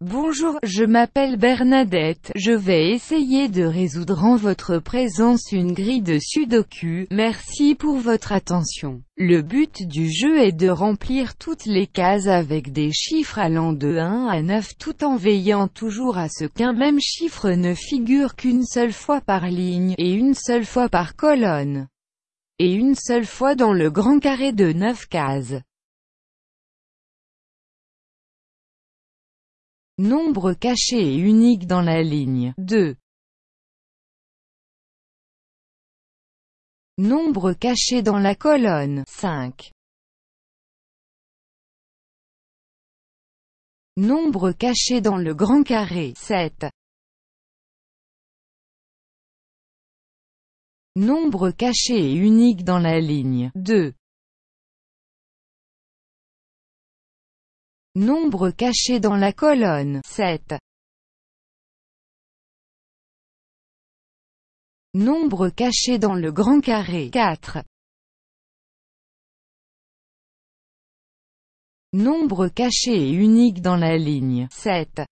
Bonjour, je m'appelle Bernadette, je vais essayer de résoudre en votre présence une grille de sudoku, merci pour votre attention. Le but du jeu est de remplir toutes les cases avec des chiffres allant de 1 à 9 tout en veillant toujours à ce qu'un même chiffre ne figure qu'une seule fois par ligne, et une seule fois par colonne, et une seule fois dans le grand carré de 9 cases. Nombre caché et unique dans la ligne 2. Nombre caché dans la colonne 5. Nombre caché dans le grand carré 7. Nombre caché et unique dans la ligne 2. Nombre caché dans la colonne 7. Nombre caché dans le grand carré 4. Nombre caché et unique dans la ligne 7.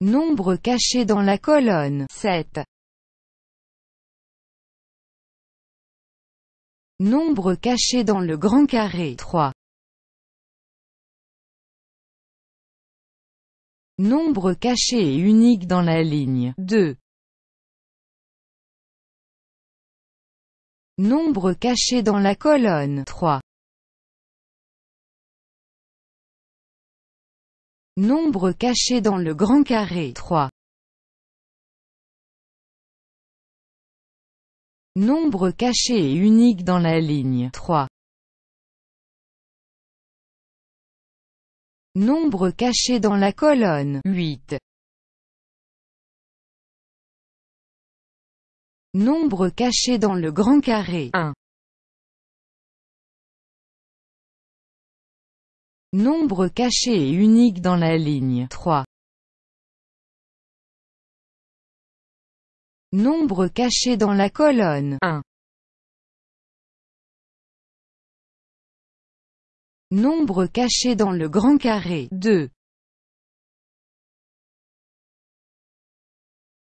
Nombre caché dans la colonne 7. Nombre caché dans le grand carré 3. Nombre caché et unique dans la ligne 2. Nombre caché dans la colonne 3. Nombre caché dans le grand carré 3. Nombre caché et unique dans la ligne 3. Nombre caché dans la colonne 8. Nombre caché dans le grand carré 1. Nombre caché et unique dans la ligne 3. Nombre caché dans la colonne 1. Nombre caché dans le grand carré 2.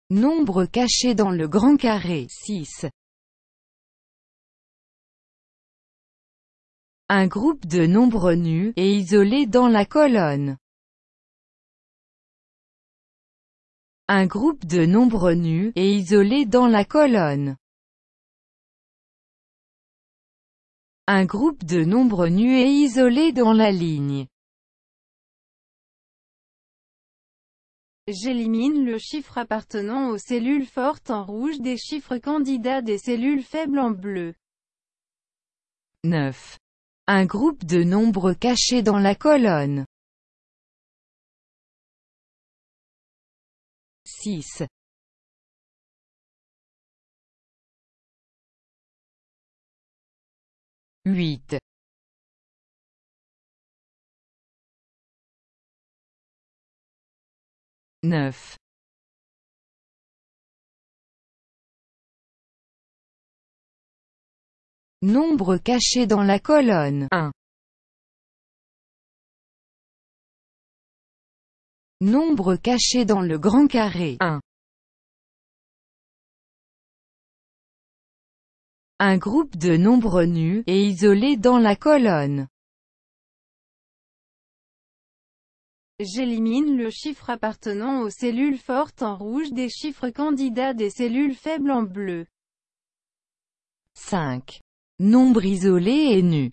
Nombre caché dans le grand carré 6. Un groupe de nombres nus, et isolés dans la colonne Un groupe de nombres nus, et isolés dans la colonne. Un groupe de nombres nus et isolés dans la ligne. J'élimine le chiffre appartenant aux cellules fortes en rouge des chiffres candidats des cellules faibles en bleu. 9. Un groupe de nombres cachés dans la colonne. 6. Huit. Neuf. Nombre caché dans la colonne 1. Nombre caché dans le grand carré 1. Un groupe de nombres nus, et isolés dans la colonne. J'élimine le chiffre appartenant aux cellules fortes en rouge des chiffres candidats des cellules faibles en bleu. 5. Nombre isolé et nu.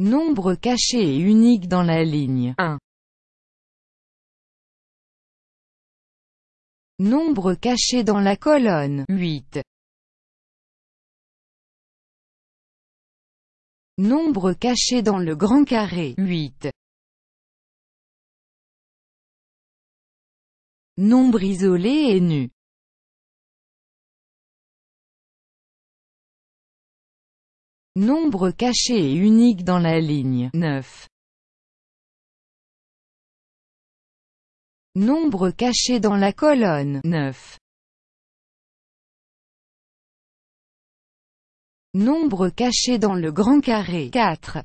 Nombre caché et unique dans la ligne 1. Nombre caché dans la colonne 8. Nombre caché dans le grand carré 8. Nombre isolé et nu. Nombre caché et unique dans la ligne 9. Nombre caché dans la colonne 9. Nombre caché dans le grand carré 4.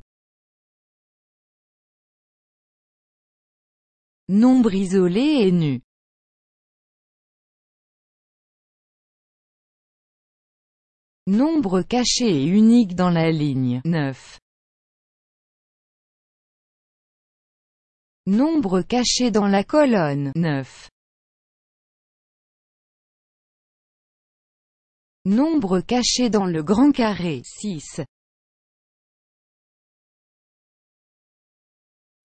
Nombre isolé et nu. Nombre caché et unique dans la ligne 9. Nombre caché dans la colonne 9. Nombre caché dans le grand carré 6.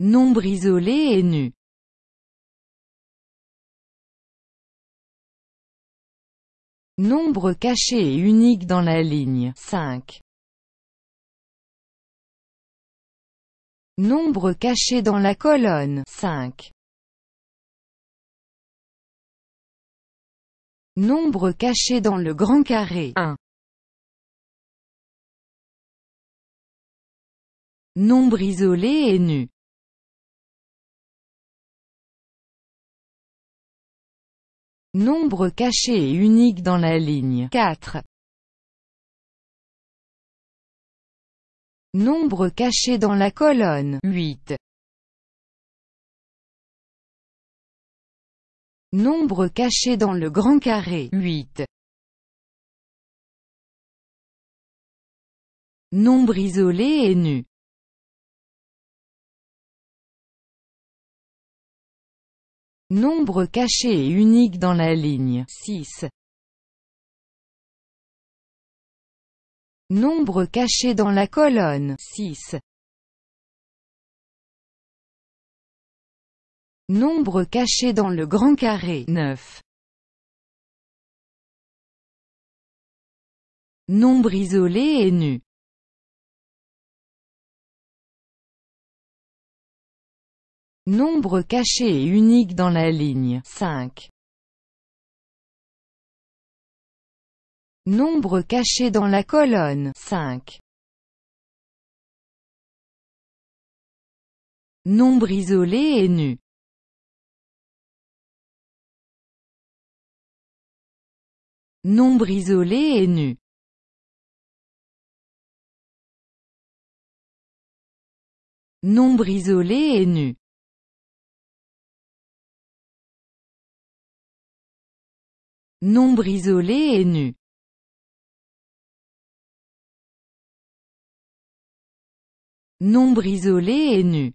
Nombre isolé et nu. Nombre caché et unique dans la ligne 5. Nombre caché dans la colonne 5. Nombre caché dans le grand carré 1. Nombre isolé et nu. Nombre caché et unique dans la ligne 4. Nombre caché dans la colonne 8. Nombre caché dans le grand carré 8. Nombre isolé et nu. Nombre caché et unique dans la ligne 6. Nombre caché dans la colonne 6. Nombre caché dans le grand carré 9. Nombre isolé et nu. Nombre caché et unique dans la ligne 5. Nombre caché dans la colonne 5. Nombre isolé et nu. Nombre isolé et nu. Nombre isolé et nu. Nombre isolé et nu. Nombre isolé et nu.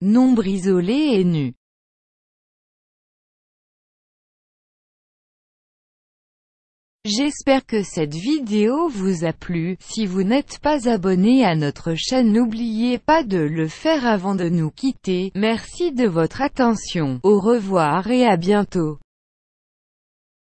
Nombre isolé et nu. J'espère que cette vidéo vous a plu, si vous n'êtes pas abonné à notre chaîne n'oubliez pas de le faire avant de nous quitter, merci de votre attention, au revoir et à bientôt.